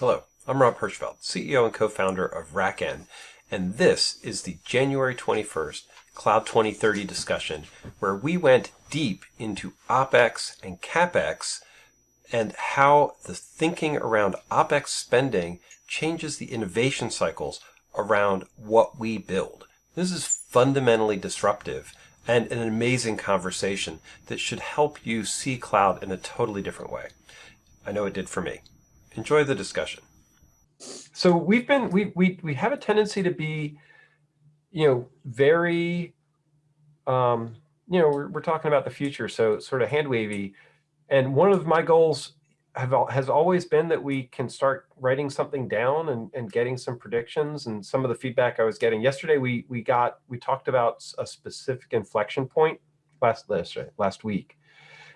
Hello, I'm Rob Hirschfeld, CEO and co-founder of RackN, and this is the January 21st Cloud 2030 discussion where we went deep into OpEx and CapEx and how the thinking around OpEx spending changes the innovation cycles around what we build. This is fundamentally disruptive and an amazing conversation that should help you see cloud in a totally different way. I know it did for me. Enjoy the discussion. So we've been we we we have a tendency to be, you know, very, um, you know, we're, we're talking about the future, so sort of hand wavy. And one of my goals have has always been that we can start writing something down and, and getting some predictions. And some of the feedback I was getting yesterday, we we got we talked about a specific inflection point last last last week.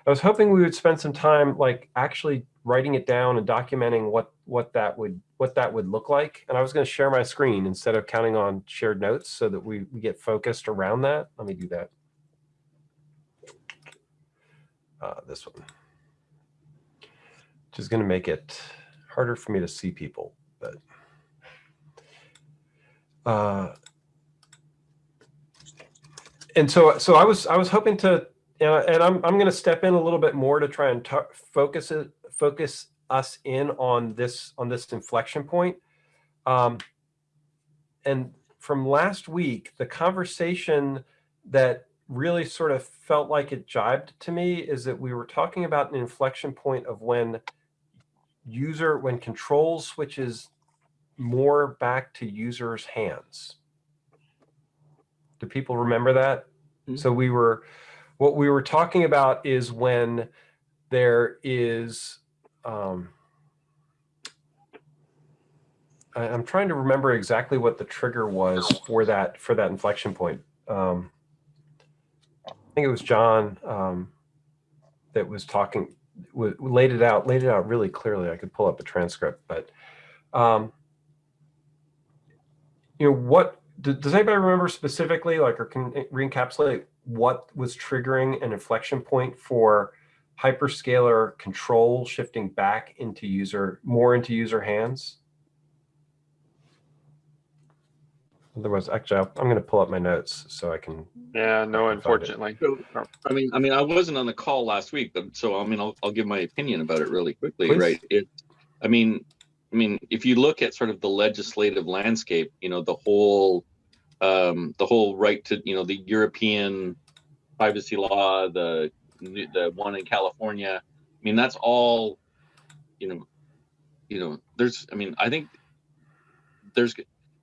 I was hoping we would spend some time like actually writing it down and documenting what what that would what that would look like. And I was going to share my screen instead of counting on shared notes so that we, we get focused around that. Let me do that. Uh, this one, which is going to make it harder for me to see people, but uh, and so so I was I was hoping to and I'm I'm going to step in a little bit more to try and focus it focus us in on this on this inflection point. Um, and from last week, the conversation that really sort of felt like it jibed to me is that we were talking about an inflection point of when user when control switches more back to users' hands. Do people remember that? Mm -hmm. So we were what we were talking about is when there is um, I, am trying to remember exactly what the trigger was for that for that inflection point. Um, I think it was John um, that was talking, laid it out, laid it out really clearly. I could pull up a transcript, but um, you know what? Does anybody remember specifically, like, or can re-encapsulate what was triggering an inflection point for hyperscaler control shifting back into user, more into user hands? Otherwise, actually, I'm going to pull up my notes so I can. Yeah, no, unfortunately. I mean, I mean, I wasn't on the call last week, but so I mean, I'll, I'll give my opinion about it really quickly, Please. right? It, I mean, I mean, if you look at sort of the legislative landscape, you know, the whole, um, the whole right to, you know, the European privacy law, the the one in California. I mean, that's all, you know, you know, there's, I mean, I think there's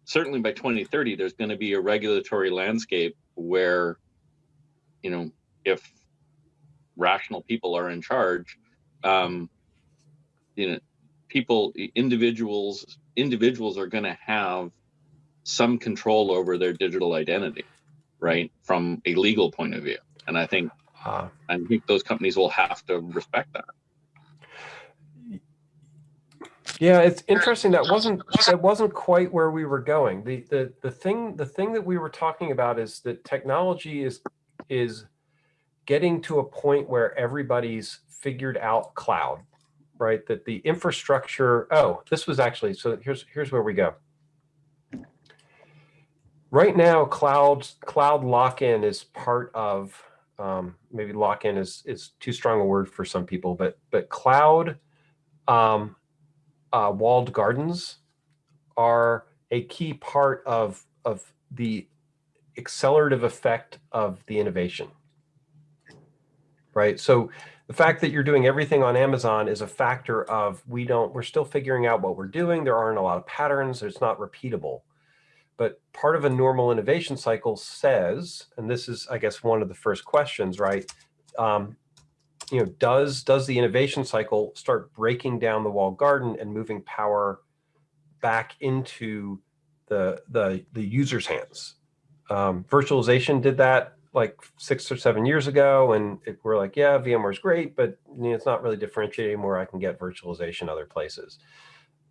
certainly by 2030, there's going to be a regulatory landscape where, you know, if rational people are in charge, um, you know, people, individuals, individuals are going to have some control over their digital identity, right? From a legal point of view. And I think uh, I think those companies will have to respect that. Yeah, it's interesting. That wasn't that wasn't quite where we were going. The the the thing the thing that we were talking about is that technology is is getting to a point where everybody's figured out cloud, right? That the infrastructure. Oh, this was actually so. Here's here's where we go. Right now, cloud cloud lock-in is part of um, maybe lock-in is is too strong a word for some people, but but cloud um, uh, walled gardens are a key part of of the accelerative effect of the innovation. Right. So the fact that you're doing everything on Amazon is a factor of we don't we're still figuring out what we're doing. There aren't a lot of patterns. It's not repeatable. But part of a normal innovation cycle says, and this is, I guess, one of the first questions, right? Um, you know, does does the innovation cycle start breaking down the walled garden and moving power back into the the the user's hands? Um, virtualization did that like six or seven years ago, and it, we're like, yeah, VMware's great, but you know, it's not really differentiating where I can get virtualization other places.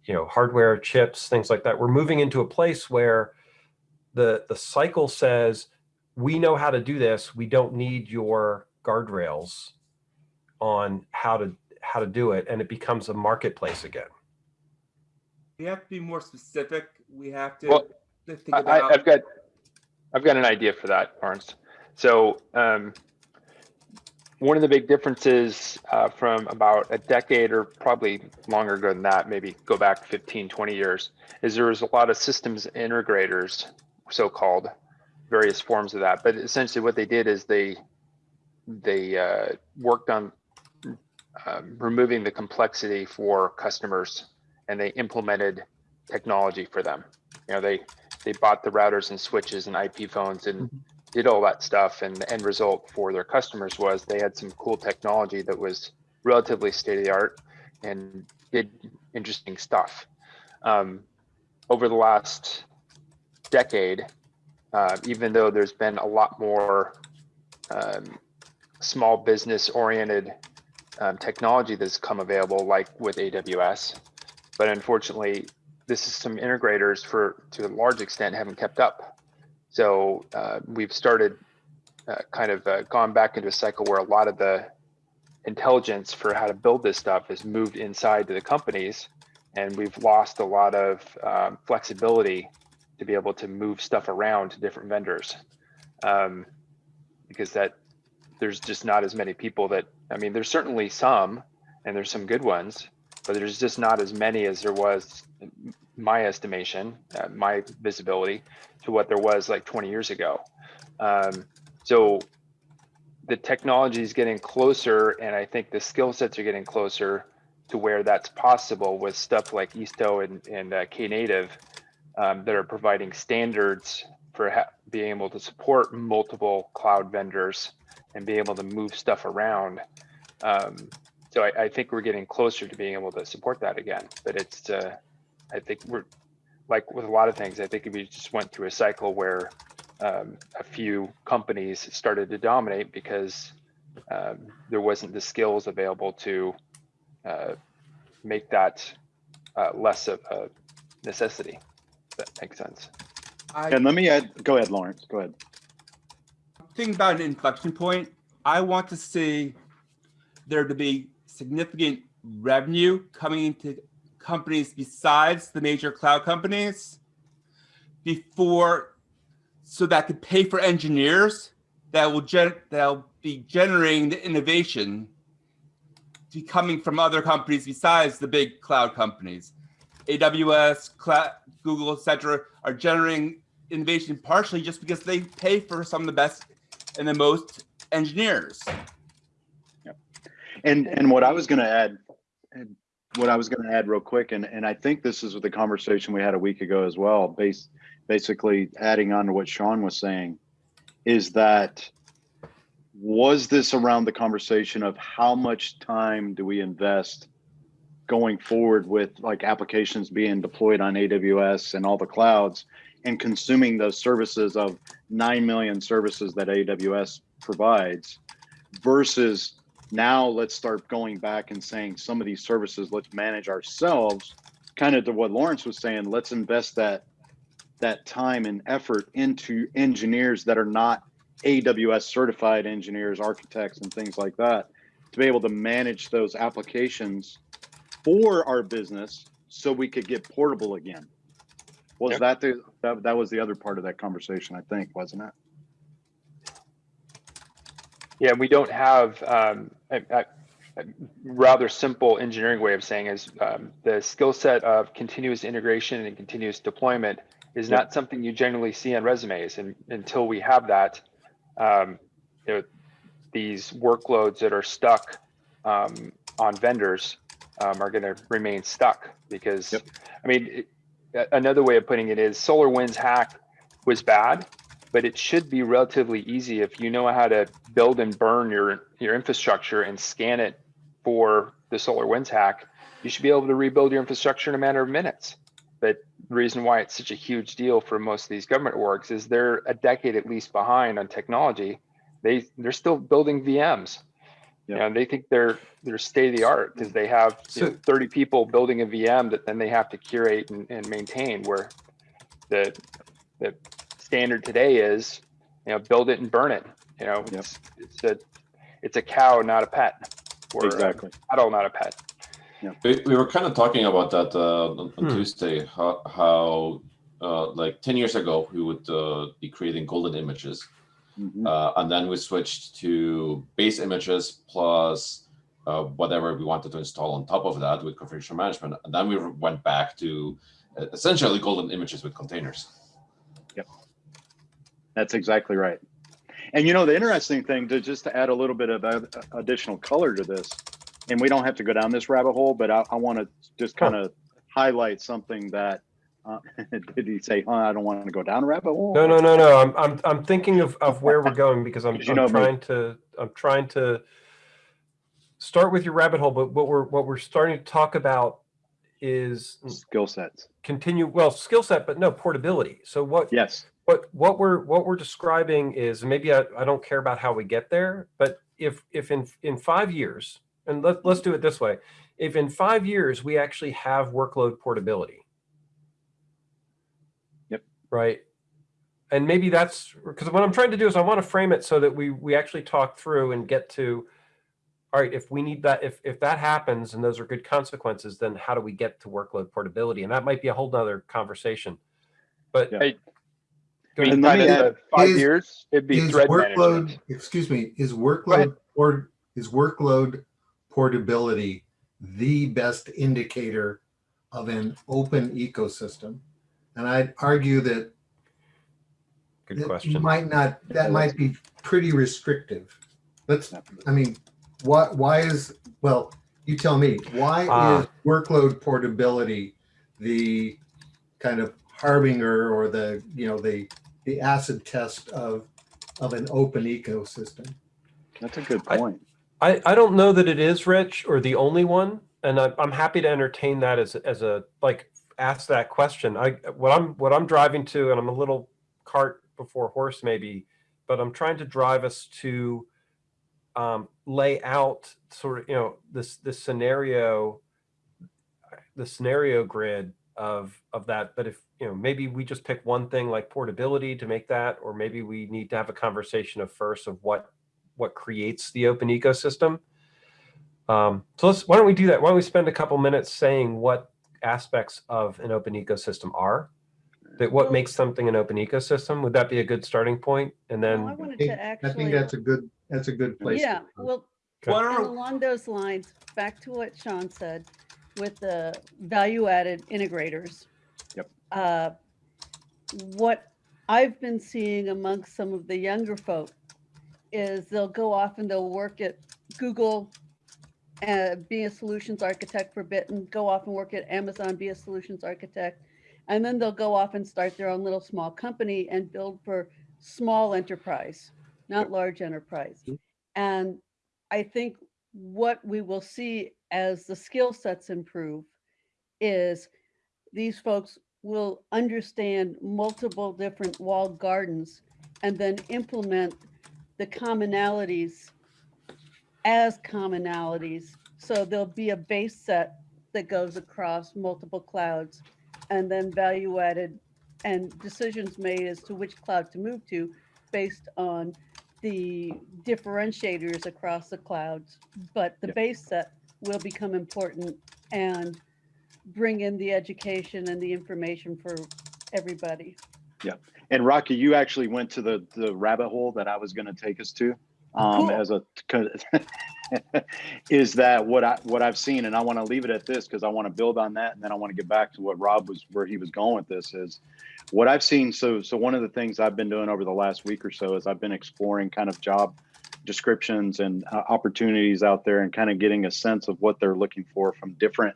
You know, hardware, chips, things like that. We're moving into a place where the, the cycle says, we know how to do this. We don't need your guardrails on how to how to do it. And it becomes a marketplace again. We have to be more specific. We have to Well, think about. I- I've got, I've got an idea for that, Lawrence. So, um, one of the big differences, uh, from about a decade or probably longer ago than that, maybe go back 15, 20 years, is there was a lot of systems integrators, so-called, various forms of that. But essentially what they did is they, they, uh, worked on, um, removing the complexity for customers and they implemented technology for them. You know, they, they bought the routers and switches and IP phones and did all that stuff. And the end result for their customers was they had some cool technology that was relatively state of the art and did interesting stuff. Um, over the last decade, uh, even though there's been a lot more um, small business oriented um, technology that's come available, like with AWS, but unfortunately, this is some integrators for to a large extent haven't kept up. So uh, we've started uh, kind of uh, gone back into a cycle where a lot of the intelligence for how to build this stuff has moved inside to the companies, and we've lost a lot of um, flexibility to be able to move stuff around to different vendors, um, because that there's just not as many people that I mean, there's certainly some, and there's some good ones, but there's just not as many as there was my estimation, uh, my visibility to what there was like 20 years ago. Um, so the technology is getting closer, and I think the skill sets are getting closer to where that's possible with stuff like Istio and, and uh, Knative um, that are providing standards for being able to support multiple cloud vendors and be able to move stuff around. Um, so I, I, think we're getting closer to being able to support that again. But it's, uh, I think we're like with a lot of things. I think we just went through a cycle where um, a few companies started to dominate because um, there wasn't the skills available to uh, make that uh, less of a necessity. If that makes sense. I, and let me add. Go ahead, Lawrence. Go ahead. Think about an inflection point. I want to see there to be significant revenue coming into companies besides the major cloud companies before so that could pay for engineers that will gen that'll be generating the innovation to be coming from other companies besides the big cloud companies. AWS, cloud, Google, etc., are generating innovation partially just because they pay for some of the best and the most engineers. Yep. And and what I was going to add, what I was going to add real quick, and and I think this is with the conversation we had a week ago as well, based basically adding on to what Sean was saying, is that was this around the conversation of how much time do we invest going forward with like applications being deployed on AWS and all the clouds and consuming those services of 9 million services that AWS provides versus now let's start going back and saying some of these services let's manage ourselves kind of to what Lawrence was saying let's invest that that time and effort into engineers that are not AWS certified engineers architects and things like that to be able to manage those applications for our business so we could get portable again was yep. that the that, that was the other part of that conversation i think wasn't it yeah we don't have um, a, a, rather simple engineering way of saying is um, the skill set of continuous integration and continuous deployment is yep. not something you generally see on resumes and until we have that um, you know, these workloads that are stuck um, on vendors um, are going to remain stuck because yep. i mean it, another way of putting it is SolarWinds hack was bad, but it should be relatively easy if you know how to build and burn your your infrastructure and scan it for the SolarWinds hack. You should be able to rebuild your infrastructure in a matter of minutes. But the reason why it's such a huge deal for most of these government orgs is they're a decade at least behind on technology. They they're still building VMs. Yeah. You know, they think they're they're state of the art because they have so, know, 30 people building a VM that then they have to curate and, and maintain. Where the the standard today is, you know, build it and burn it. You know, yep. it's, it's a it's a cow, not a pet. Or exactly. A cattle, not a pet. We, we were kind of talking about that uh, on on Hmm. Tuesday. How, how uh, like ten years ago we would uh, be creating golden images, Mhm. uh, and then we switched to base images plus uh, whatever we wanted to install on top of that with configuration management, and then we went back to uh, essentially golden images with containers. Yep. That's exactly right. And you know, the interesting thing to just to add a little bit of additional color to this, and we don't have to go down this rabbit hole, but I, I want to just kind of highlight something that, uh, did he say, huh, I don't want to go down a rabbit hole? No, no, no, no. I'm, I'm, I'm thinking of, of where we're going because I'm, I'm know me. trying to, I'm trying to start with your rabbit hole, but what we're, what we're starting to talk about is Skill sets. continue, well, skill set, but no portability. So what, Yes. what, what we're, what we're describing is, maybe I, I don't care about how we get there, but if, if in, in five years, and let, let's do it this way. If in five years, we actually have workload portability. Yep. Right. And maybe that's because what I'm trying to do is I want to frame it so that we, we actually talk through and get to, all right, if we need that, if, if that happens and those are good consequences, then how do we get to workload portability? And that might be a whole nother conversation. But Yeah. Hey, go ahead. And let me add- five is- years, it'd be is thread workload, management. excuse me, is workload or is workload portability the best indicator of an open ecosystem? And I'd argue that good it question. might not, that might be pretty restrictive. Let's, I mean, why, why is, well, you tell me, why Ah. is workload portability the kind of harbinger or the, you know, the, the acid test of, of an open ecosystem? That's a good I- point. I, I don't know that it is Rich or the only one, and I, I'm happy to entertain that as as a like ask that question. I what I'm what I'm driving to, and I'm a little cart before horse maybe, but I'm trying to drive us to um, lay out sort of you know this this scenario, the scenario grid of of that. But if you know maybe we just pick one thing like portability to make that, or maybe we need to have a conversation of first of what what creates the open ecosystem. Um, so let's, why don't we do that? Why don't we spend a couple minutes saying what aspects of an open ecosystem are? That what Well- makes something an open ecosystem? Would that be a good starting point? And Well, I then, wanted I think- I actually. think that's a good, that's a good place. to Yeah, start. well, Okay. Why and don't, along those lines, back to what Sean said with the value-added integrators. Yep. Uh, What I've been seeing amongst some of the younger folk is they'll go off and they'll work at Google, uh, be a solutions architect for a bit and go off and work at Amazon, be a solutions architect. And then they'll go off and start their own little small company and build for small enterprise, not large enterprise. And I think what we will see as the skill sets improve is these folks will understand multiple different walled gardens and then implement the commonalities as commonalities. So there'll be a base set that goes across multiple clouds and then value added and decisions made as to which cloud to move to based on the differentiators across the clouds. But the Yep. base set will become important and bring in the education and the information for everybody. Yeah. And Rocky, you actually went to the, the rabbit hole that I was going to take us to. Um, Cool. as a, is that what I, what I've seen, and I want to leave it at this because I want to build on that. And then I want to get back to what Rob was, where he was going with this is what I've seen. So, so one of the things I've been doing over the last week or so is I've been exploring kind of job descriptions and uh, opportunities out there and kind of getting a sense of what they're looking for from different,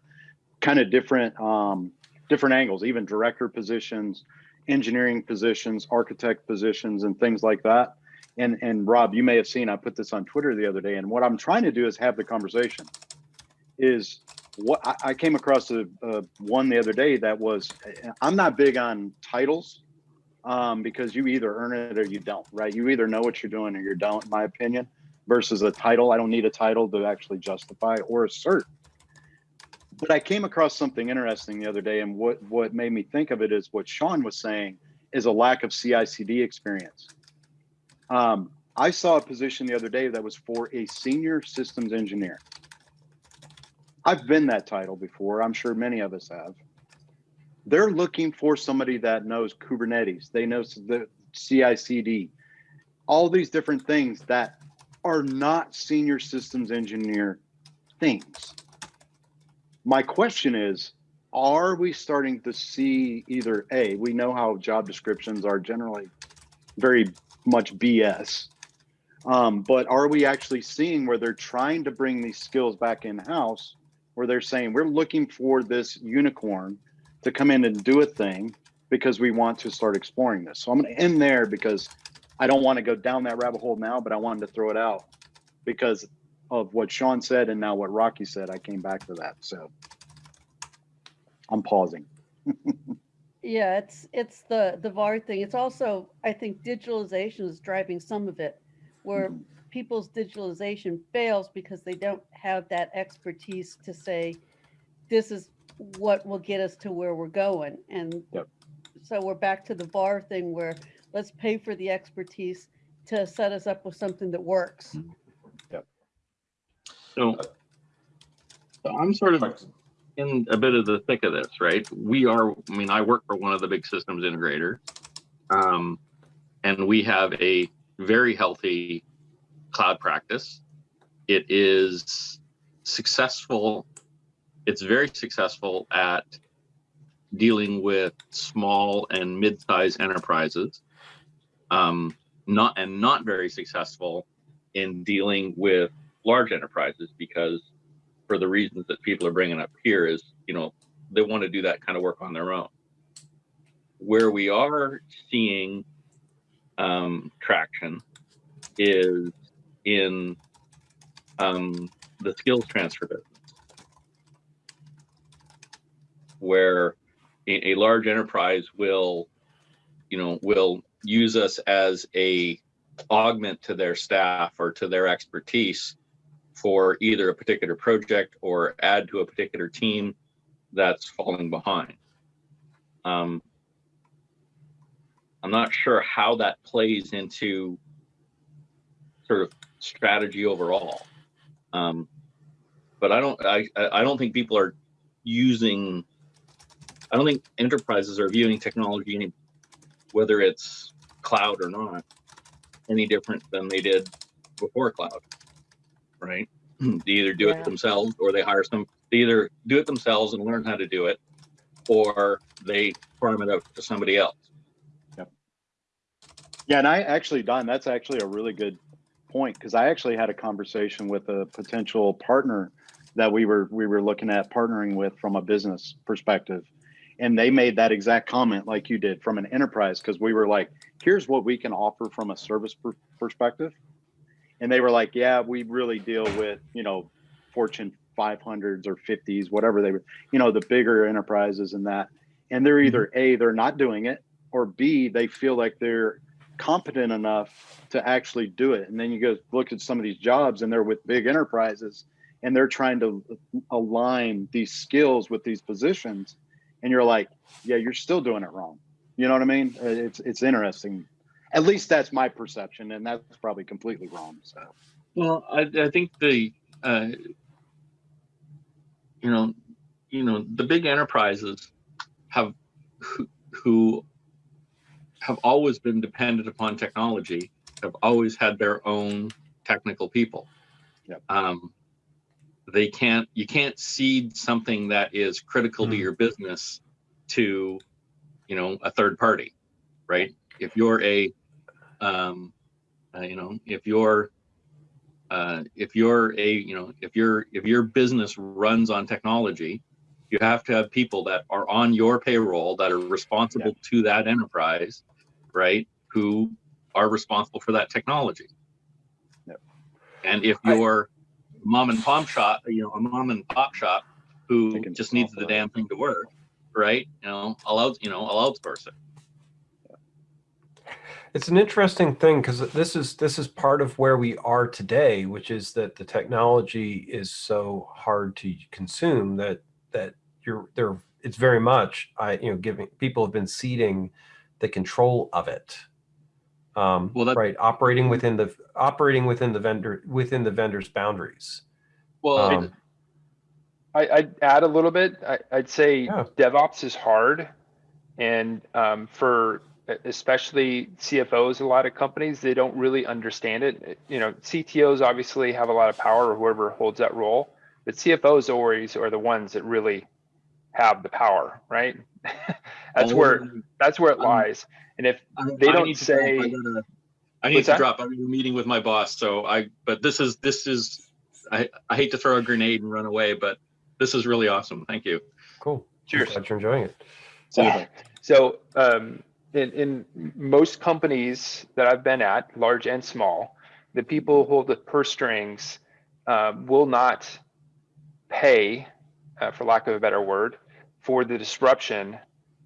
kind of different, um, different angles, even director positions, engineering positions, architect positions, and things like that. And and Rob, you may have seen I put this on Twitter the other day. And what I'm trying to do is have the conversation. Is what I, I came across a, a one the other day that was I'm not big on titles um, because you either earn it or you don't, right? You either know what you're doing or you don't, in my opinion. Versus a title, I don't need a title to actually justify or assert. But I came across something interesting the other day, and what what made me think of it is what Sean was saying is a lack of CI/CD experience. Um, I saw a position the other day that was for a senior systems engineer. I've been that title before. I'm sure many of us have. They're looking for somebody that knows Kubernetes. They know the CI/CD, all these different things that are not senior systems engineer things. My question is, are we starting to see either A, we know how job descriptions are generally very much BS. Um, but are we actually seeing where they're trying to bring these skills back in house, where they're saying we're looking for this unicorn to come in and do a thing because we want to start exploring this. So I'm going to end there because I don't want to go down that rabbit hole now, but I wanted to throw it out because of what Sean said and now what Rocky said. I came back to that. So I'm pausing. Yeah, it's it's the the VAR thing. It's also I think digitalization is driving some of it, where Mhm. people's digitalization fails because they don't have that expertise to say, this is what will get us to where we're going. And Yep. so we're back to the VAR thing where let's pay for the expertise to set us up with something that works. So, so I'm sort of Right. In a bit of the thick of this, right? We are, I mean, I work for one of the big systems integrators. Um, and we have a very healthy cloud practice. It is successful. It's very successful at dealing with small and mid-sized enterprises. Um, not and not very successful in dealing with large enterprises because for the reasons that people are bringing up here is, you know, they want to do that kind of work on their own. Where we are seeing um, traction is in um, the skills transfer business, where a, a large enterprise will, you know, will use us as a augment to their staff or to their expertise for either a particular project or add to a particular team that's falling behind. Um, I'm not sure how that plays into sort of strategy overall. Um, but I don't, I, I don't think people are using, I don't think enterprises are viewing technology, any, whether it's cloud or not, any different than they did before cloud right? They either do Yeah. it themselves or they hire some, they either do it themselves and learn how to do it, or they farm it out to somebody else. Yep. Yeah, and I actually, Don, that's actually a really good point because I actually had a conversation with a potential partner that we were we were looking at partnering with from a business perspective, and they made that exact comment like you did from an enterprise because we were like, here's what we can offer from a service per- perspective, and they were like, yeah, we really deal with you know Fortune 500s or 50s, whatever they were, you know, the bigger enterprises and that, and they're either a they're not doing it or b they feel like they're competent enough to actually do it. And then you go look at some of these jobs and they're with big enterprises and they're trying to align these skills with these positions. And you're like, yeah, you're still doing it wrong. You know what I mean? Uh, It's, it's interesting. At least that's my perception. And that's probably completely wrong. So, Well, I, I think the, uh, you know, you know, the big enterprises have who, who have always been dependent upon technology, have always had their own technical people. Yep. Um, they can't, you can't cede something that is critical to Hmm. your business to, you know, a third party, right? If you're a, um, uh, you know, if you're, uh, if you're a, you know, if your if your business runs on technology, you have to have people that are on your payroll that are responsible to that enterprise, right? Who are responsible for that technology. Yep. And if I- you're mom and pop shop, you know, a mom and pop shop who just needs the damn thing to work, right? You know, I'll out, you know, outsource it. It's an interesting thing because this is this is part of where we are today, which is that the technology is so hard to consume that that you're there. It's very much I you know giving people have been ceding the control of it. Um, Well, that- right, operating within the operating within the vendor within the vendor's boundaries. Well, Um, I, I'd add a little bit. I, I'd say Yeah. DevOps is hard. And um, for especially CFOs, a lot of companies, they don't really understand it. You know, CTOs obviously have a lot of power or whoever holds that role, but CFOs always are the ones that really have the power, right? that's where that's where it lies. And if I- they I don't need to drop. say- I gotta- I need to that? drop. I'm in a meeting with my boss, so I, but this is, this is, I, I hate to throw a grenade and run away, but this is really awesome. Thank you. Cool. Cheers. Glad you're enjoying it. So, so um, in, in most companies that I've been at, large and small, the people who hold the purse strings um, will not pay, uh, for lack of a better word, for the disruption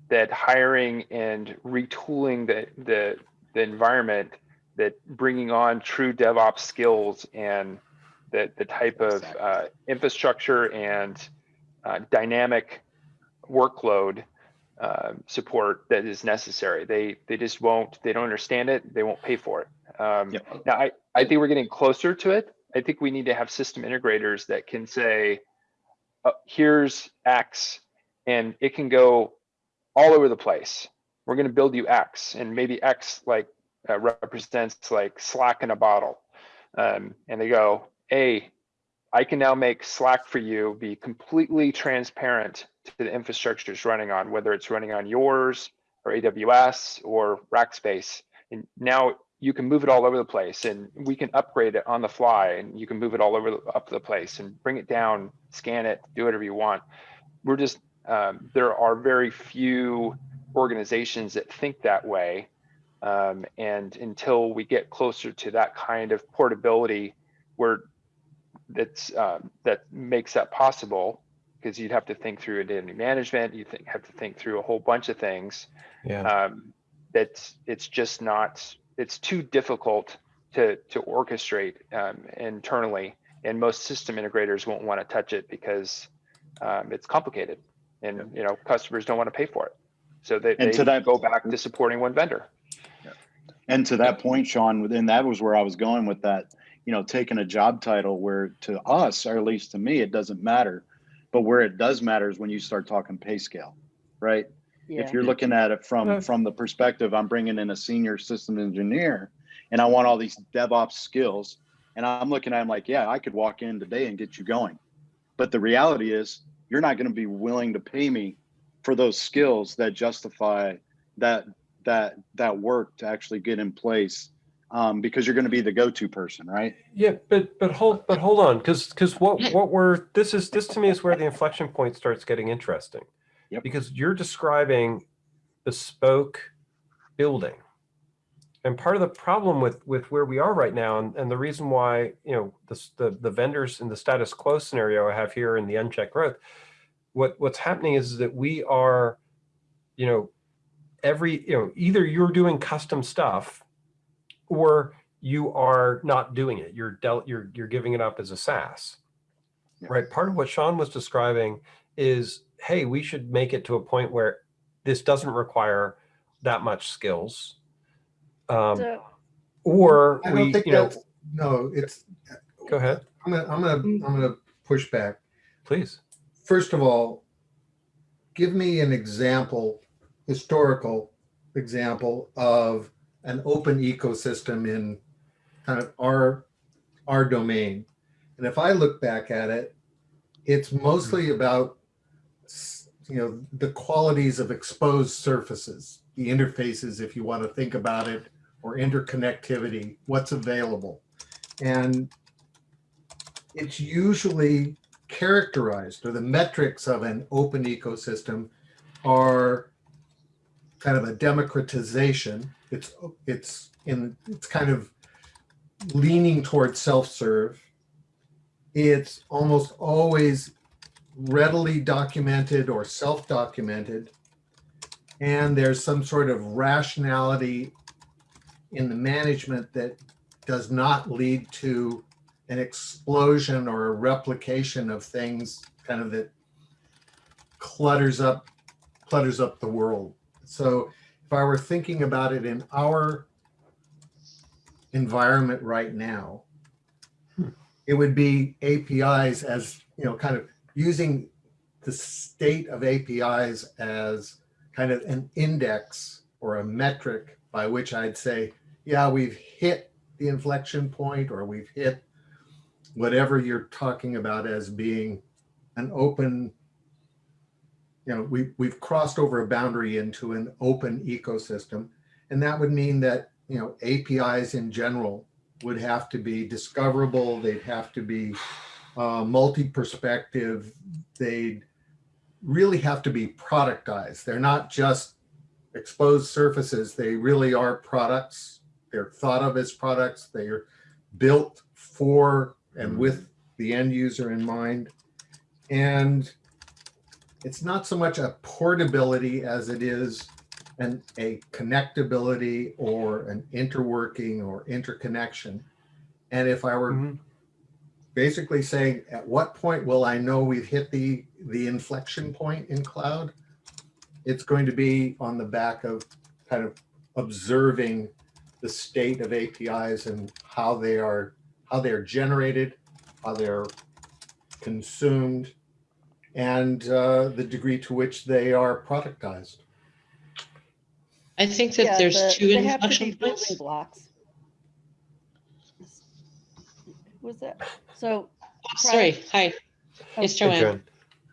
that hiring and retooling the the, the environment, that bringing on true DevOps skills and the the type of uh, infrastructure and uh, dynamic workload uh, support that is necessary. They they just won't. They don't understand it. They won't pay for it. Um, Yep. Now, I I think we're getting closer to it. I think we need to have system integrators that can say, uh, "Here's X," and it can go all over the place. We're going to build you X, and maybe X like uh, represents like Slack in a bottle, um, and they go, "Hey, I can now make Slack for you be completely transparent to the infrastructure it's running on, whether it's running on yours or AWS or Rackspace. And now you can move it all over the place and we can upgrade it on the fly and you can move it all over up the place and bring it down, scan it, do whatever you want. We're just, um, there are very few organizations that think that way. Um, and until we get closer to that kind of portability where that's um, that makes that possible because you'd have to think through identity management you think have to think through a whole bunch of things. Yeah. um, that's it's just not it's too difficult to to orchestrate um, internally and most system integrators won't want to touch it because um, it's complicated and you know customers don't want to pay for it. So they, And they to that- go back to supporting one vendor. And to that point, Sean, and that was where I was going with that, you know, taking a job title where to us, or at least to me, it doesn't matter. But where it does matter is when you start talking pay scale, right? Yeah. If you're looking at it from from the perspective, I'm bringing in a senior system engineer and I want all these DevOps skills. And I'm looking at him like, yeah, I could walk in today and get you going. But the reality is you're not going to be willing to pay me for those skills that justify that that that work to actually get in place um, because you're going to be the go-to person, right? Yeah, but but hold but hold on, because because what what we're this is this to me is where the inflection point starts getting interesting. Yep. Because you're describing bespoke building. And part of the problem with with where we are right now, and, and the reason why, you know, this, the the vendors in the status quo scenario I have here in the unchecked growth, what what's happening is that we are, you know, every, you know, either you're doing custom stuff or you are not doing it. You're del you're you're giving it up as a SaaS. Yeah. Right. Part of what Sean was describing is, hey, we should make it to a point where this doesn't require that much skills. Um, So, or I don't think you know, no, it's, go ahead, I'm gonna, I'm gonna, I'm gonna push back. please. First of all, give me an example, historical example of an open ecosystem in kind of our, our domain. And if I look back at it, it's mostly hmm. about, you know, the qualities of exposed surfaces, the interfaces, if you want to think about it, or interconnectivity, what's available. And it's usually characterized or the metrics of an open ecosystem are kind of a democratization. It's it's in it's kind of leaning towards self-serve. It's almost always readily documented or self-documented. And there's some sort of rationality in the management that does not lead to an explosion or a replication of things kind of that clutters up clutters up the world so if i were thinking about it in our environment right now hmm. it would be apis as you know kind of using the state of APIs as kind of an index or a metric by which I'd say, yeah, we've hit the inflection point or we've hit whatever you're talking about as being an open, you know, we, we've crossed over a boundary into an open ecosystem. And that would mean that, you know, APIs in general would have to be discoverable. They'd have to be uh, multi-perspective. They'd really have to be productized. They're not just exposed surfaces. They really are products. They're thought of as products. They are built for and with the end user in mind. And it's not so much a portability as it is an, a connectability or an interworking or interconnection. And if I were Mhm. basically saying, at what point will I know we've hit the, the inflection point in cloud? It's going to be on the back of kind of observing the state of APIs and how they are, how they're generated, how they're consumed, and uh, the degree to which they are productized. I think that Yeah, there's the- two they have to inflection points. Blocks. Who Was that? So Oh, Sorry, hi, Oh, it's Joanne. Joanne.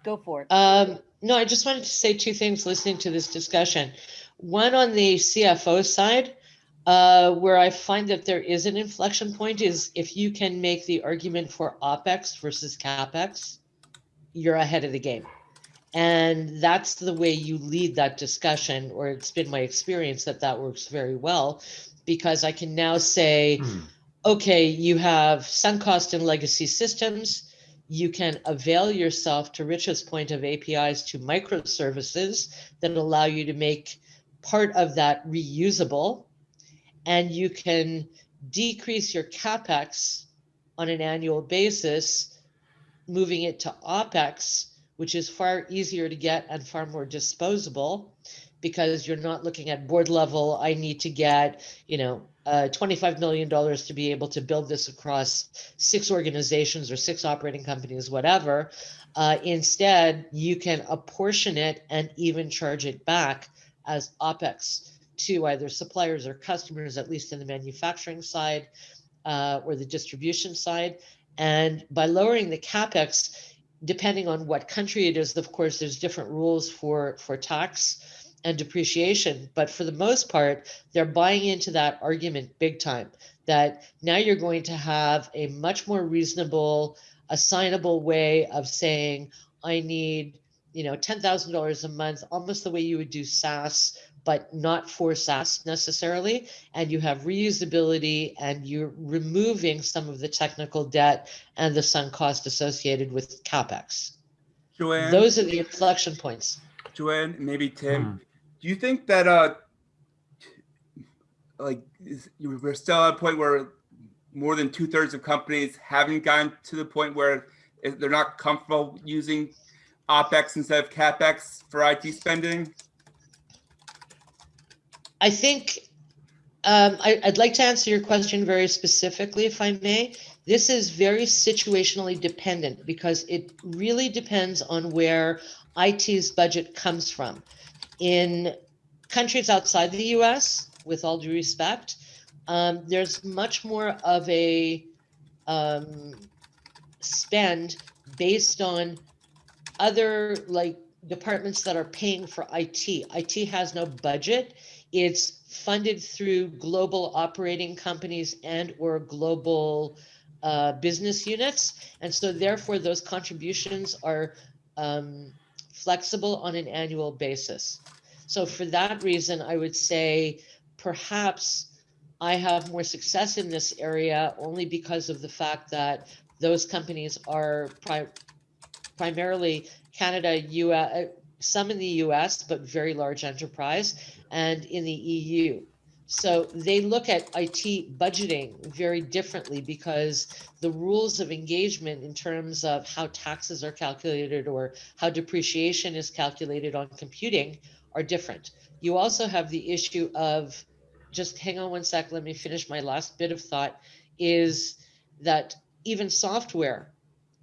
go for it. Um, no, I just wanted to say two things listening to this discussion. One on the CFO side, uh, where I find that there is an inflection point is if you can make the argument for OPEX versus CAPEX, you're ahead of the game. And that's the way you lead that discussion, or it's been my experience that that works very well, because I can now say, Hmm. okay, you have sunk cost and legacy systems. You can avail yourself, to Rich's point, of APIs to microservices that allow you to make part of that reusable. And you can decrease your CapEx on an annual basis, moving it to OPEX, which is far easier to get and far more disposable because you're not looking at board level. I need to get, you know, uh, $25 million to be able to build this across six organizations or six operating companies, whatever. Uh, instead, you can apportion it and even charge it back as OPEX to either suppliers or customers, at least in the manufacturing side uh, or the distribution side. And by lowering the CapEx, depending on what country it is, of course, there's different rules for, for tax and depreciation. But for the most part, they're buying into that argument big time that now you're going to have a much more reasonable, assignable way of saying, I need, you know, $10,000 a month, almost the way you would do SaaS, but not for SaaS necessarily. And you have reusability and you're removing some of the technical debt and the sunk cost associated with CapEx. Joanne, Those are the inflection points. Joanne, maybe Tim, Hmm. do you think that uh, like is, we're still at a point where more than two thirds of companies haven't gotten to the point where they're not comfortable using OPEX instead of CapEx for IT spending? I think um, I, I'd like to answer your question very specifically, if I may. This is very situationally dependent because it really depends on where IT's budget comes from. In countries outside the US, with all due respect, um, there's much more of a um, spend based on other like departments that are paying for IT. IT has no budget. It's funded through global operating companies and or global uh, business units. And so therefore those contributions are um, flexible on an annual basis. So for that reason, I would say perhaps I have more success in this area only because of the fact that those companies are pri- primarily Canada, US, some in the US, but very large enterprise, and in the EU. So they look at IT budgeting very differently because the rules of engagement in terms of how taxes are calculated or how depreciation is calculated on computing are different. You also have the issue of, just hang on one sec, let me finish my last bit of thought, is that even software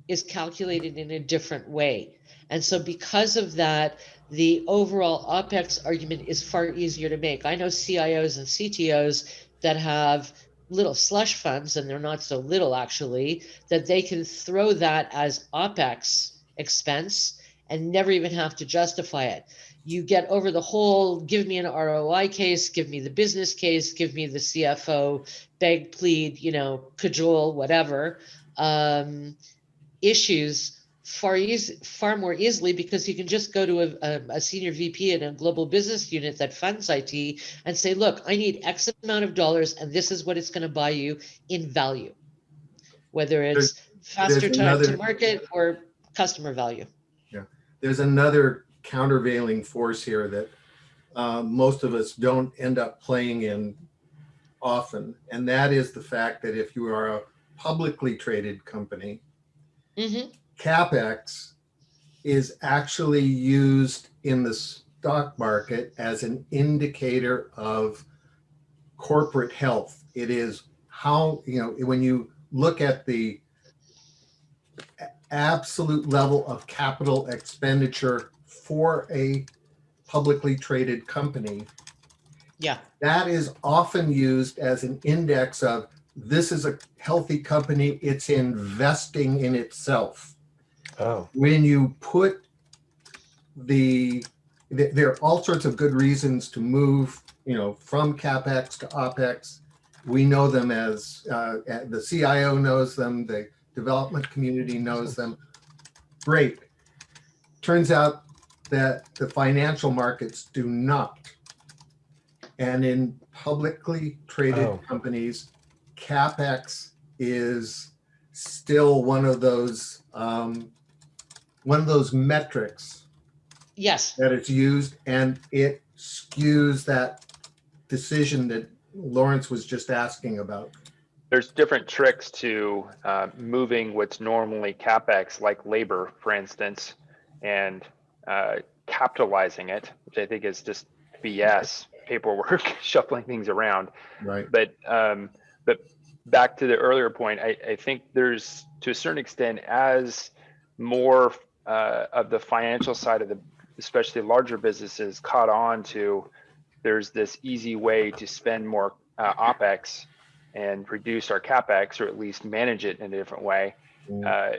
is calculated in a different way. And so because of that, the overall OPEX argument is far easier to make. I know CIOs and CTOs that have little slush funds, and they're not so little actually, that they can throw that as OPEX expense and never even have to justify it. You get over the whole give me an ROI case, give me the business case, give me the CFO, beg, plead, you know, cajole, whatever um, issues far easy, far more easily because you can just go to a, a, a, senior VP in a global business unit that funds IT and say, look, I need X amount of dollars and this is what it's going to buy you in value, whether it's there's, faster there's time another, to market or customer value. Yeah, there's another countervailing force here that uh, most of us don't end up playing in often, and that is the fact that if you are a publicly traded company, mm -hmm capex is actually used in the stock market as an indicator of corporate health. It is how, you know, when you look at the absolute level of capital expenditure for a publicly traded company, yeah, that is often used as an index of this is a healthy company, it's investing in itself. Oh. When you put the, the, there are all sorts of good reasons to move, you know, from CapEx to OpEx. We know them as, uh, the CIO knows them, the development community knows them. Great. Turns out that the financial markets do not. And in publicly traded oh. companies, CapEx is still one of those um, one of those metrics yes that it's used and it skews that decision that Lawrence was just asking about. There's different tricks to uh, moving what's normally capex, like labor, for instance, and uh, capitalizing it, which I think is just BS paperwork, shuffling things around. Right. But um, but back to the earlier point, I, I think there's to a certain extent as more uh, of the financial side of the, especially larger businesses, caught on to there's this easy way to spend more uh, opex and reduce our capex, or at least manage it in a different way. Mm. Uh,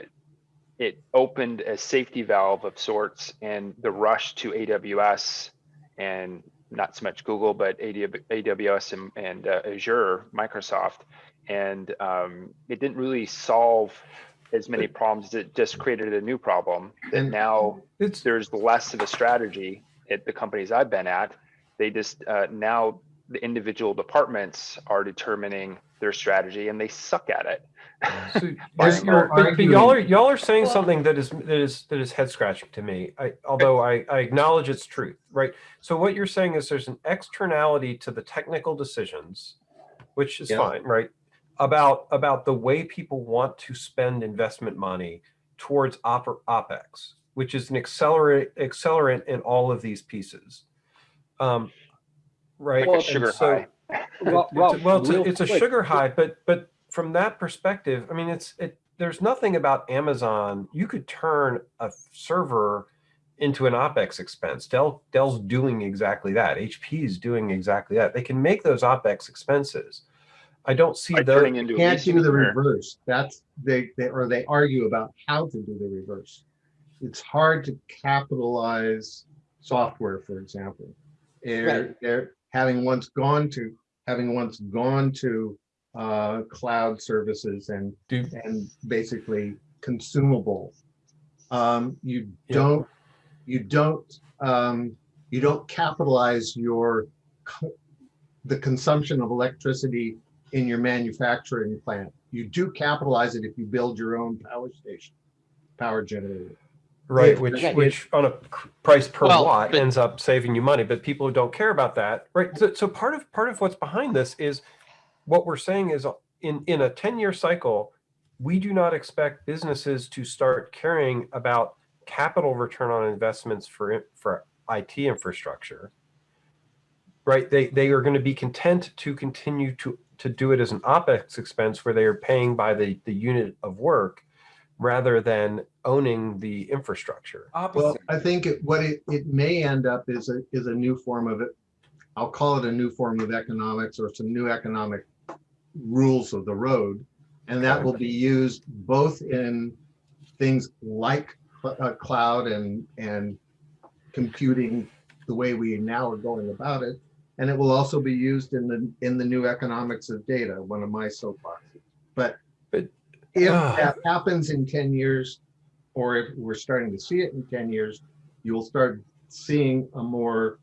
it opened a safety valve of sorts, and the rush to AWS and not so much Google, but AWS and, and uh, Azure, Microsoft, and um, it didn't really solve as many problems. As it just created a new problem And now it's, there's less of a strategy at the companies I've been at. They just uh, now the individual departments are determining their strategy and they suck at it. So, but, but y'all are y'all are saying something that is that is that is head scratching to me. I, although I, I acknowledge its truth, right? So what you're saying is there's an externality to the technical decisions, which is yeah. fine, right? About about the way people want to spend investment money towards op opex, which is an accelerate accelerant in all of these pieces. Um, right. Well, sugar so, high. well, well, well, it's, a, it's a sugar high, but but from that perspective, I mean, it's it. There's nothing about Amazon. You could turn a server into an OPEX expense. Dell, Dell's doing exactly that. HP is doing exactly that. They can make those OPEX expenses. I don't see the can't do the reverse. That's they, they or they argue about how to do the reverse. It's hard to capitalize software, for example. They're, right. they're having once gone to having once gone to uh, cloud services and do, and basically consumable. Um, you yeah. don't you don't um, you don't capitalize your the consumption of electricity in your manufacturing plant. You do capitalize it if you build your own power station, power generator. Right, if, which which on a price per well, watt but, ends up saving you money, but people who don't care about that, right? So, so part of part of what's behind this is what we're saying is in in a 10 year cycle, we do not expect businesses to start caring about capital return on investments for for IT infrastructure right? They, they are going to be content to continue to to do it as an OPEX expense where they are paying by the, the unit of work rather than owning the infrastructure. Well, I think it, what it, it may end up is a, is a new form of it. I'll call it a new form of economics or some new economic rules of the road. And that will be used both in things like uh, cloud and, and computing the way we now are going about it. And it will also be used in the, in the new economics of data, one of my soapboxes. But But- if Ah. that happens in ten years, or if we're starting to see it in ten years, you will start seeing a more,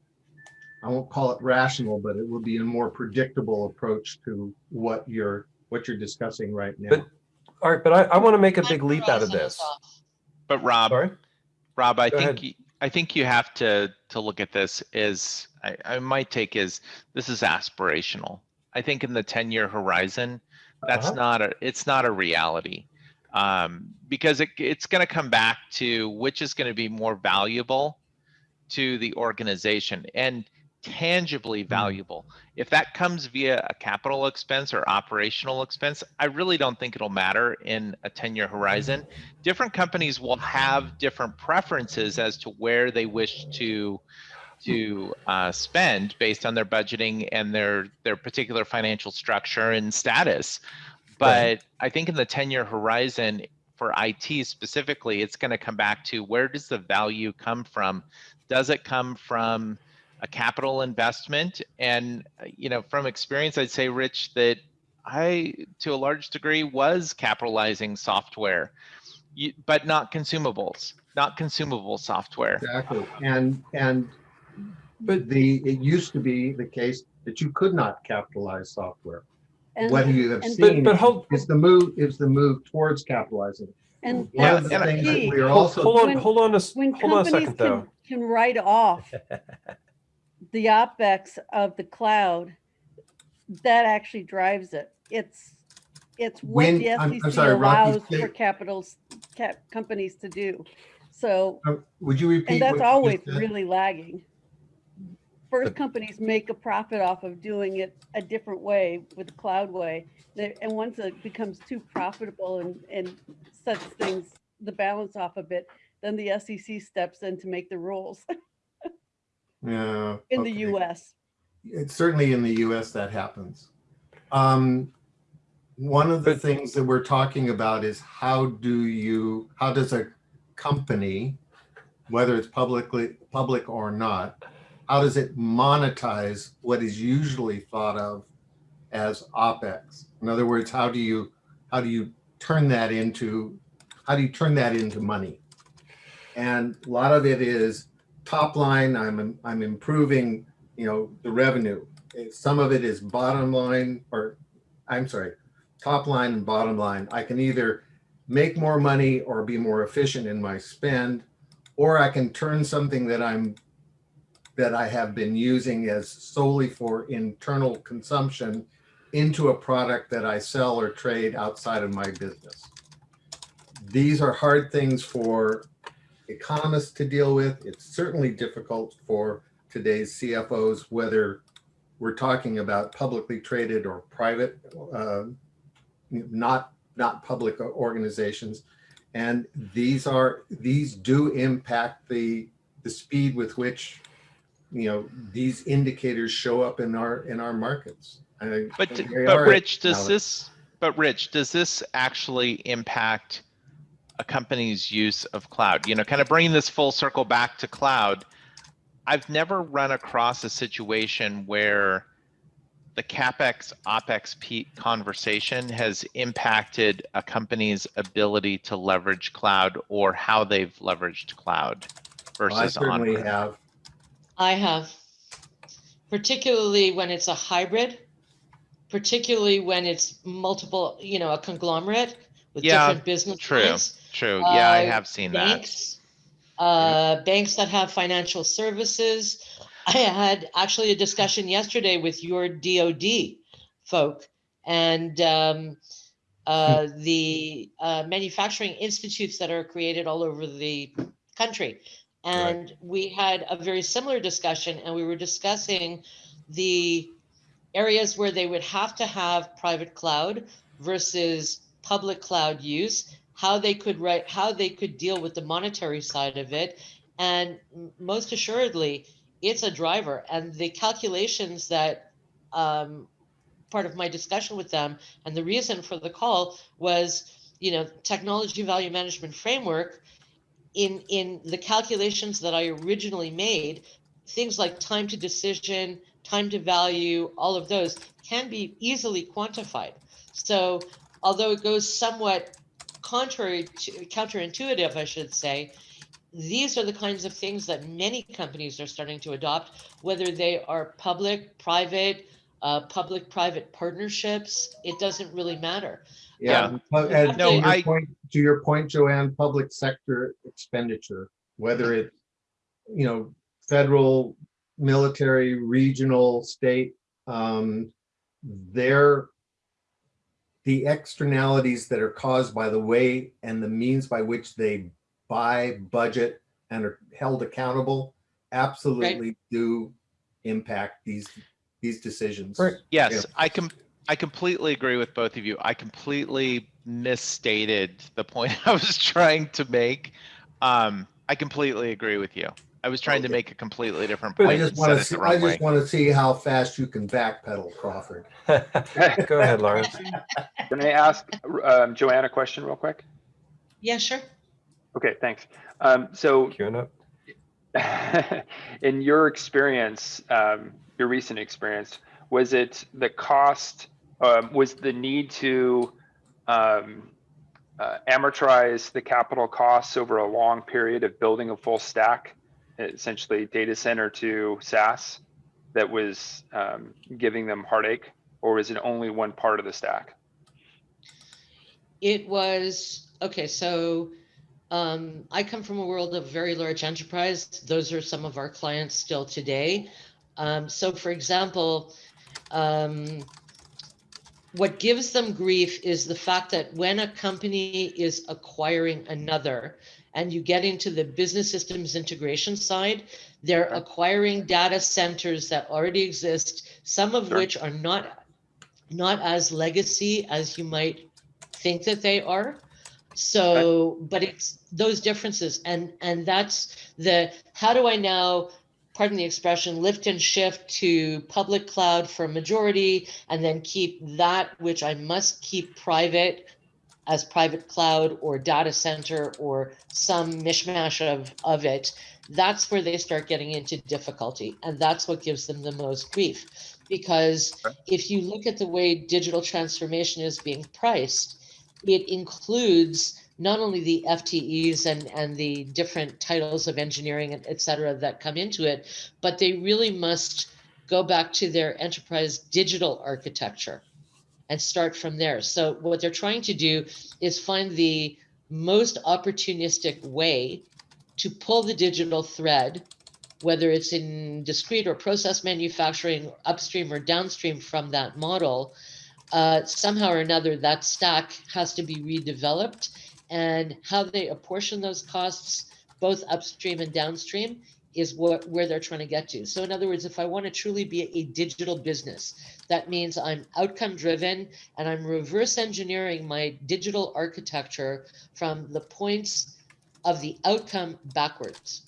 I won't call it rational, but it will be a more predictable approach to what you're, what you're discussing right now. But- All right, but I, I want to make a big leap out of this. But Rob, Sorry? Rob, I Go think, ahead. I think you have to, to look at this is, I, I, my take is, this is aspirational. I think in the ten-year horizon, that's Uh-huh. not a, it's not a reality. Um, because it, it's gonna come back to which is gonna be more valuable to the organization and tangibly valuable. If that comes via a capital expense or operational expense, I really don't think it'll matter in a ten-year horizon different companies will have different preferences as to where they wish to to uh, spend based on their budgeting and their their particular financial structure and status. But Right. I think in the 10-year horizon for IT specifically, it's going to come back to where does the value come from? Does it come from a capital investment? And uh, you know, from experience, I'd say, Rich, that I, to a large degree, was capitalizing software but not consumables, not consumable software. Exactly, and, and But- the, it used to be the case that you could not capitalize software. And, What you have and- But, seen but hold, is the move, is the move towards capitalizing. and One of the and I- that we are hold, also. hold on, When- hold on a, s- When hold on a companies second though. can, can write off the OpEx of the cloud, that actually drives it. It's, it's what When- the I'm- I'm SEC sorry, Rocky, allows say- for capitals, cap, companies to do. So, Uh, Would you repeat? and that's you always just said? really lagging. First companies make a profit off of doing it a different way with the cloud way. They- And once it becomes too profitable and, and sets things, the balance off a bit, then the SEC steps in to make the rules Yeah. in the. US. It's certainly in the US that happens. Um, one of the But- things that we're talking about is how do you, how does a company, whether it's publicly, public or not, how does it monetize what is usually thought of as OpEx? In other words, how do you, how do you turn that into, how do you turn that into money? And a lot of it is top line, I'm, I'm improving you know, the revenue. Some of it is bottom line, or I'm sorry, top line and bottom line. I can either make more money or be more efficient in my spend, or I can turn something that I'm that I have been using as solely for internal consumption into a product that I sell or trade outside of my business. These are hard things for economists to deal with. It's certainly difficult for today's CFOs, whether we're talking about publicly traded or private, uh, not not public organizations. And these are these do impact the the speed with which you know these indicators show up in our in our markets. I- But, they d- are but Rich, does this, but Rich, does this actually impact a company's use of cloud? You know, kind of bringing this full circle back to cloud. I've never run across a situation where the CapEx, OpEx P conversation has impacted a company's ability to leverage cloud or how they've leveraged cloud I versus certainly on. have. I have, particularly when it's a hybrid, particularly when it's multiple, you know, a conglomerate with Yeah, different business true. lines. True. Yeah, I Uh, have seen that. Banks, uh, banks that have financial services. I had actually a discussion yesterday with your DoD folk and um, uh, the uh, manufacturing institutes that are created all over the country. And we had a very similar discussion, and we were discussing the areas where they would have to have private cloud versus public cloud use, how they could write, how they could deal with the monetary side of it. And most assuredly, it's a driver. And the calculations that um, part of my discussion with them and the reason for the call was, you know, technology value management framework. In in the calculations that I originally made, things like time to decision, time to value, all of those can be easily quantified. So although it goes somewhat contrary to counterintuitive, I should say, these are the kinds of things that many companies are starting to adopt, whether they are public, private, uh, public-private partnerships. It doesn't really matter. Yeah, pu- and No, to your I- point, to your point, Joanne, public sector expenditure, whether it, you know, federal, military, regional, state, um, they're the externalities that are caused by the way and the means by which they buy, budget, and are held accountable absolutely do impact these, these decisions. Right. Yes, I com- I completely agree with both of you. I completely misstated the point I was trying to make. Um, I completely agree with you. I was trying to Okay. make a completely different I point. just want said to it see, the I wrong way. just want to see how fast you can backpedal, Crawford. Go ahead, Lawrence. Can I ask um, Joanne a question real quick? Yeah, sure. Okay, thanks. Um, so Queuing up. in your experience, um, your recent experience, was it the cost, um, was the need to um, uh, amortize the capital costs over a long period of building a full stack, essentially data center to SaaS, that was um, giving them heartache, or was it only one part of the stack? It was, okay, so um, I come from a world of very large enterprise. Those are some of our clients still today. Um, so for example, um, what gives them grief is the fact that when a company is acquiring another and you get into the business systems integration side, they're acquiring data centers that already exist, some of Sure. which are not not as legacy as you might think that they are. So, but it's those differences and and that's the how do I now pardon the expression lift and shift to public cloud for majority and then keep that which I must keep private as private cloud or data center or some mishmash of of it that's where they start getting into difficulty. And that's what gives them the most grief. Because if you look at the way digital transformation is being priced it includes not only the FTEs and, and the different titles of engineering et cetera that come into it, but they really must go back to their enterprise digital architecture and start from there. So what they're trying to do is find the most opportunistic way to pull the digital thread, whether it's in discrete or process manufacturing, upstream or downstream from that model, uh, somehow or another that stack has to be redeveloped and how they apportion those costs both upstream and downstream is what where they're trying to get to. So in other words if i want to truly be a digital business that means i'm outcome driven and i'm reverse engineering my digital architecture from the points of the outcome backwards.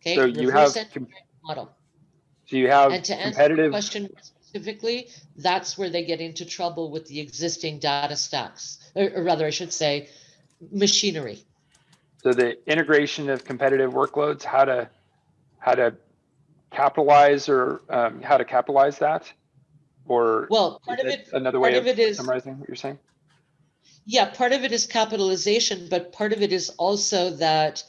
Okay? So you Reverse have, model. so you have and to answer the question specifically, that's where they get into trouble with the existing data stacks, or, or rather, I should say, machinery. so the integration of competitive workloads, how to, how to capitalize or um, how to capitalize that? Or Well, part of it another part way of of it is, summarizing what you're saying? yeah, part of it is capitalization, but part of it is also that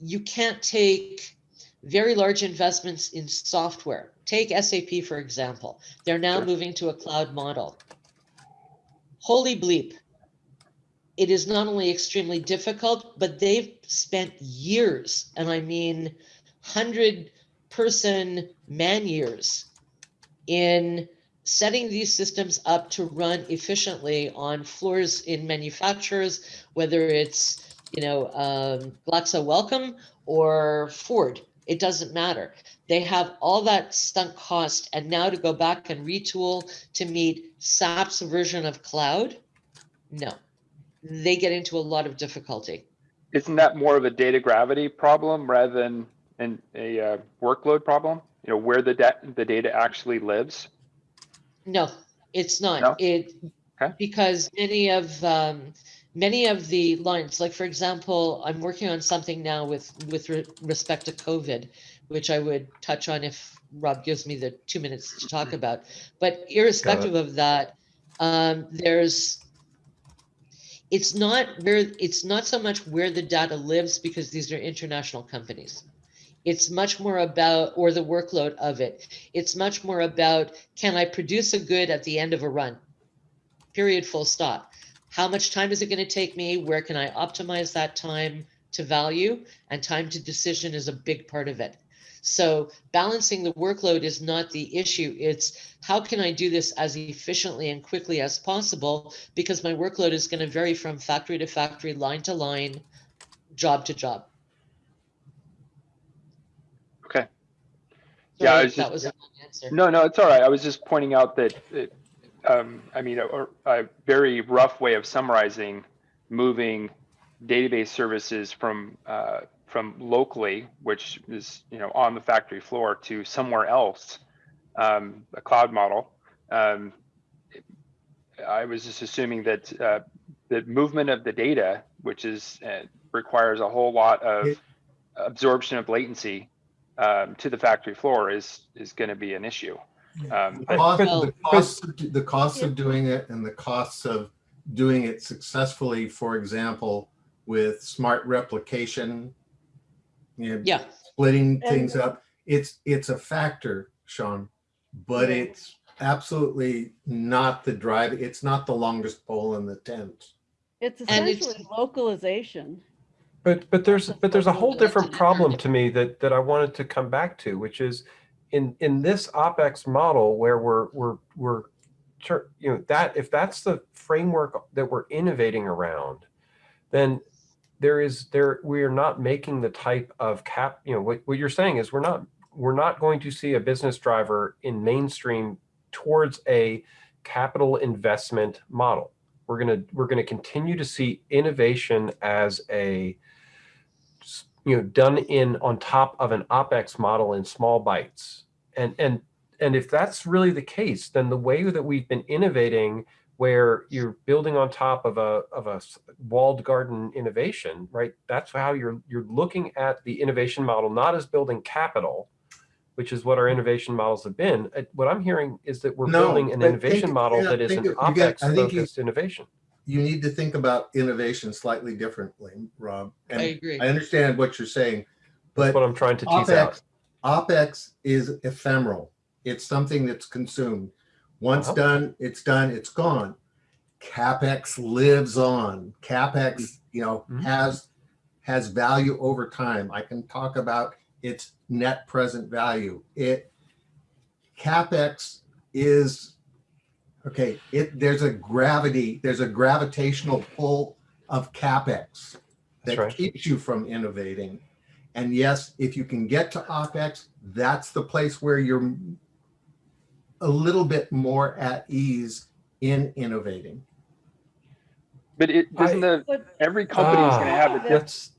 you can't take very large investments in software. Take SAP, for example. They're now Sure. moving to a cloud model. Holy bleep. It is not only extremely difficult, but they've spent years, and I mean 100 person man years, in setting these systems up to run efficiently on floors in manufacturers, whether it's you know um, Glaxo Wellcome or Ford. It doesn't matter. They have all that sunk cost, and now to go back and retool to meet SAP's version of cloud, no. They get into a lot of difficulty. Isn't that more of a data gravity problem rather than an, a uh, workload problem? You know, where the da- the data actually lives? No, it's No? not. It, Okay. because many of, um, many of the lines, like for example, I'm working on something now with, with re- respect to COVID, which I would touch on if Rob gives me the two minutes to talk about. But irrespective of that, um, there's, it's not where, it's not so much where the data lives because these are international companies. It's much more about, or the workload of it. It's much more about, can I produce a good at the end of a run? Period, full stop. How much time is it going to take me? Where can I optimize that time to value? And time to decision is a big part of it. So balancing the workload is not the issue. It's how can I do this as efficiently and quickly as possible? Because my workload is going to vary from factory to factory, line to line, job to job. Okay. Yeah, I was that just- was a long answer. No, no, it's all right. I was just pointing out that, it, um, I mean, a, a very rough way of summarizing moving database services from, uh, from locally, which is, you know, on the factory floor to somewhere else, um, a cloud model. Um, I was just assuming that, uh, the movement of the data, which is, uh, requires a whole lot of It- absorption of latency, um, to the factory floor is, is going to be an issue. Um, The cost, Well- the costs, of do- the costs of doing it and the costs of doing it successfully, for example, with smart replication, you know, Yeah, splitting And- things up, it's, it's a factor, Sean, but Yeah. it's absolutely not the drive, it's not the longest pole in the tent. It's And it's- essentially localization. But but there's but there's a whole different problem to me that that I wanted to come back to, which is in in this OPEX model where we're we're we're you know that if that's the framework that we're innovating around, then there is there we are not making the type of cap you know what, what you're saying is we're not we're not going to see a business driver in mainstream towards a capital investment model. We're going to we're going to continue to see innovation as a you know done in on top of an opex model in small bites. And and and if that's really the case then the way that we've been innovating where you're building on top of a of a s- walled garden innovation right that's how you're you're looking at the innovation model not as building capital which is what our innovation models have been Uh, what i'm hearing is that we're No, building an innovation think- model yeah, that is an of- you get- opex I think you- focused innovation You need to think about innovation slightly differently, Rob. And I agree. I understand what you're saying, but that's but what i'm trying to tease out OPEX, OPEX is ephemeral. It's something that's consumed. Once done, it's done, it's gone. CapEx lives on. CapEx, you know, Mhm. has, has value over time. I can talk about its net present value. It, CapEx is, okay, it, there's a gravity, there's a gravitational pull of CapEx that right. keeps you from innovating. And yes, if you can get to OPEX, that's the place where you're a little bit more at ease in innovating. But it doesn't the But every company is going to Ah, have a different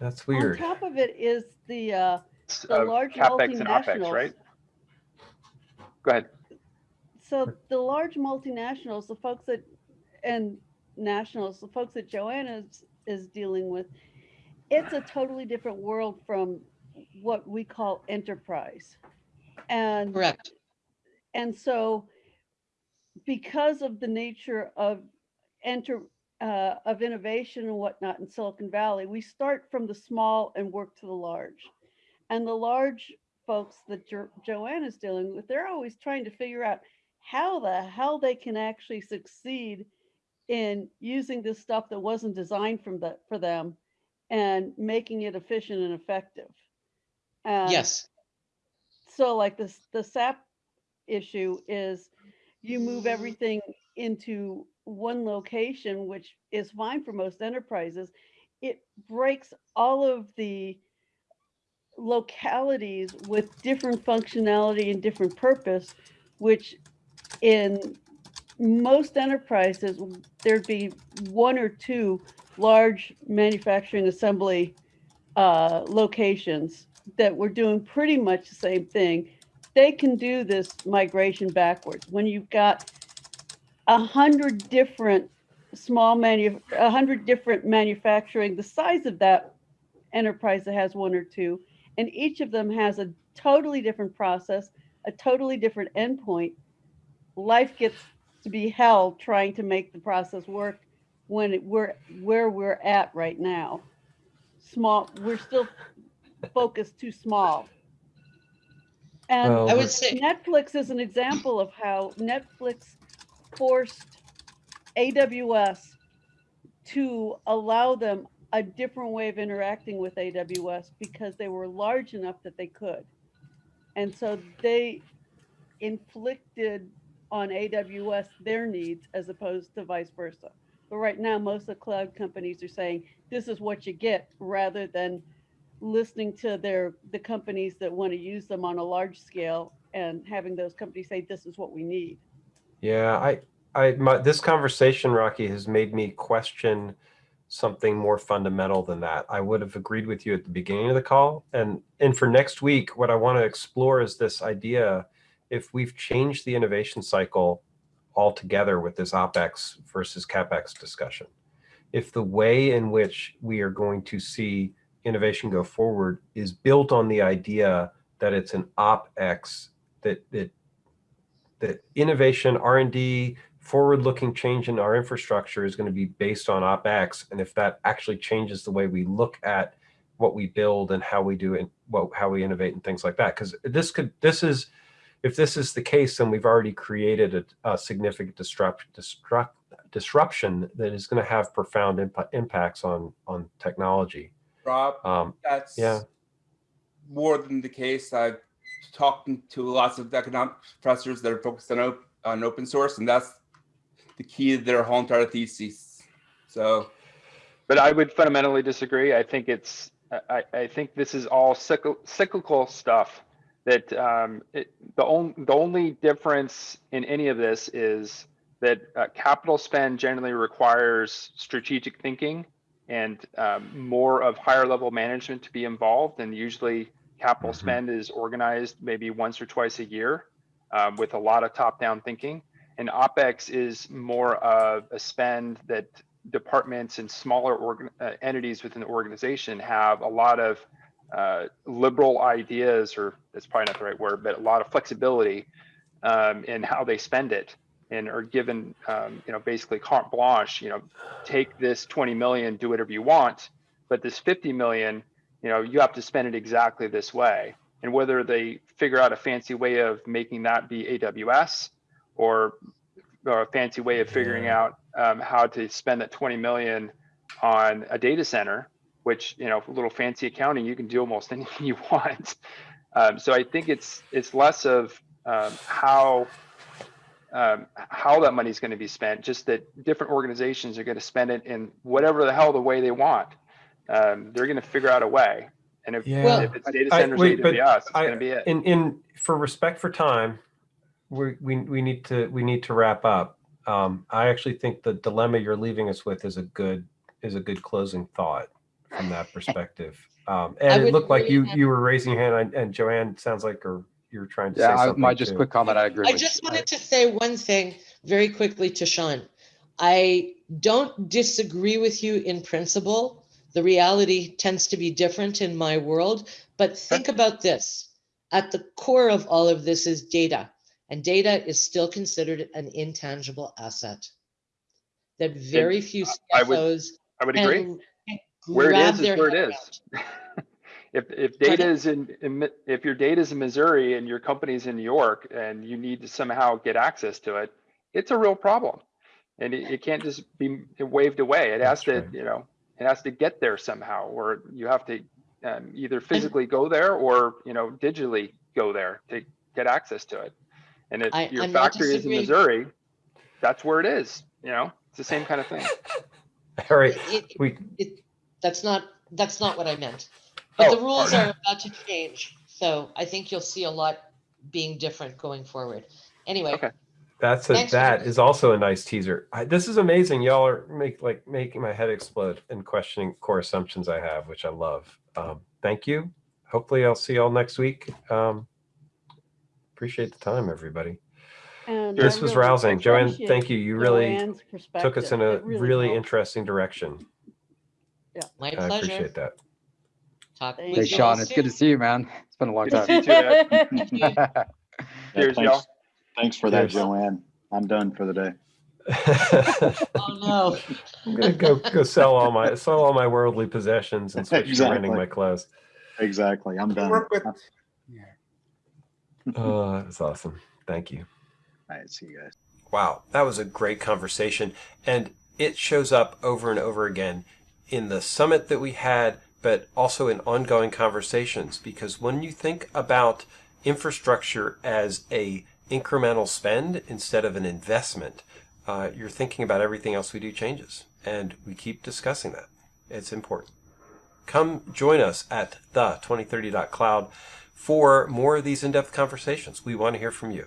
that's weird. on top of it is the, uh, the of large capex and opex, multinationals. right? Go ahead. So the large multinationals, the folks that, and nationals, the folks that Joanna is, is dealing with, it's a totally different world from what we call enterprise. And, Correct. And so because of the nature of enter, uh, of innovation and whatnot in Silicon Valley, we start from the small and work to the large. And the large folks that jo- Joanne is dealing with, they're always trying to figure out how the hell they can actually succeed in using this stuff that wasn't designed from the, for them and making it efficient and effective. Yes. so like this, the SAP issue is you move everything into one location, which is fine for most enterprises. It breaks all of the localities with different functionality and different purpose, which in most enterprises, there'd be one or two large manufacturing assembly uh, locations that were doing pretty much the same thing. They can do this migration backwards. When you've got a hundred different small manu, a hundred different manufacturing, the size of that enterprise that has one or two, and each of them has a totally different process, a totally different endpoint. Life gets to be hell trying to make the process work when it, we're where we're at right now. Small, we're still focused too small. And Well, I would say, Netflix is an example of how Netflix forced AWS to allow them a different way of interacting with AWS because they were large enough that they could. And so they inflicted on AWS their needs as opposed to vice versa. But right now, most of the cloud companies are saying, this is what you get, rather than listening to their, the companies that want to use them on a large scale and having those companies say, this is what we need. Yeah, I, I, my, this conversation, Rocky, has made me question something more fundamental than that. I would have agreed with you at the beginning of the call. And, and for next week, what I want to explore is this idea, if we've changed the innovation cycle altogether with this OpEx versus CapEx discussion. If the way in which we are going to see innovation go forward is built on the idea that it's an OpEx, that, that that innovation, R&D, forward-looking change in our infrastructure is going to be based on OpEx. And if that actually changes the way we look at what we build and how we do it, what, how we innovate and things like that. Because this could, this is, if this is the case, then we've already created a, a significant disrupt, disrupt, disruption that is going to have profound imp impacts on, on technology. Rob, Um, that's yeah. more than the case. I've talked to lots of economic professors that are focused on, op- on open source, and that's the key to their whole entire thesis. So But I would fundamentally disagree. I think it's, I, I think this is all cyclical, cyclical stuff that um, it, the only, the only difference in any of this is that uh, capital spend generally requires strategic thinking and um, more of higher level management to be involved. And usually capital Mhm. spend is organized maybe once or twice a year um, with a lot of top down thinking. And OpEx is more of a spend that departments and smaller organ, uh, entities within the organization have a lot of uh, liberal ideas, or that's probably not the right word, but a lot of flexibility um, in how they spend it and are given, um, you know, basically carte blanche, you know, take this 20 million, do whatever you want, but this 50 million, you know, you have to spend it exactly this way. And whether they figure out a fancy way of making that be AWS or, or a fancy way of figuring Yeah. out um, how to spend that 20 million on a data center, which, you know, a little fancy accounting, you can do almost anything you want. Um, so I think it's, it's less of um, how, um, how that money is going to be spent, just that different organizations are going to spend it in whatever the hell the way they want. Um, they're going to figure out a way. And if, Yeah. if it's data I- centers, wait, AWS, it's I- going to be it. in in for respect for time we we, we need to we need to wrap up um i actually think the dilemma you're leaving us with is a good is a good closing thought from that perspective um and it would looked like you you were raising your hand and, and joanne sounds like or you're trying to Yeah, say I, something my just too. quick comment. I agree I with. just wanted to say one thing very quickly to Sean. I don't disagree with you in principle. The reality tends to be different in my world, but think about this. At the core of all of this is data, and data is still considered an intangible asset. That very few I would- I would agree. can can Where it is is is where it head is. around. if if data is in, in if your data is in Missouri and your company's in New York and you need to somehow get access to it, it's a real problem. And it, it can't just be waved away. It has That's to, right. you know, it has to get there somehow, or you have to um, either physically go there or you know digitally go there to get access to it. And if I- your I'm factory is in. Missouri, that's where it is. You know, it's the same kind of thing. all right It- it- we it, that's not, that's not what I meant. But the Oh, rules pardon. are about to change, so I think you'll see a lot being different going forward. Anyway, Okay. That's a, Thanks, that Richard. is also a nice teaser. I, this is amazing. Y'all are make like making my head explode and questioning core assumptions I have, which I love. Um, thank you. Hopefully, I'll see y'all next week. Um, appreciate the time, everybody. And This I was really rousing, Joanne. appreciate Thank you. You really Joanne's took us perspective. in a It really, helped. interesting direction. My I pleasure. appreciate that. Talk Thank with Hey, you you all Sean, it's good to soon. see you, man. It's been a long Good to time. see you too, Ed. Yeah, Cheers, thanks- y'all. Thanks for that, Cheers. Joanne. I'm done for the day. Oh, no. I'm gonna go go sell all my sell all my worldly possessions and switch to renting Exactly. my clothes. Exactly. I'm done. Work with. All Yeah. Oh, that's awesome. Thank you. All right, see you guys. Wow, that was a great conversation. And it shows up over and over again in the summit that we had, but also in ongoing conversations. Because when you think about infrastructure as a incremental spend instead of an investment, uh, you're thinking about everything else we do changes. And we keep discussing that. It's important. Come join us at the 2030.cloud for more of these in-depth conversations. We want to hear from you.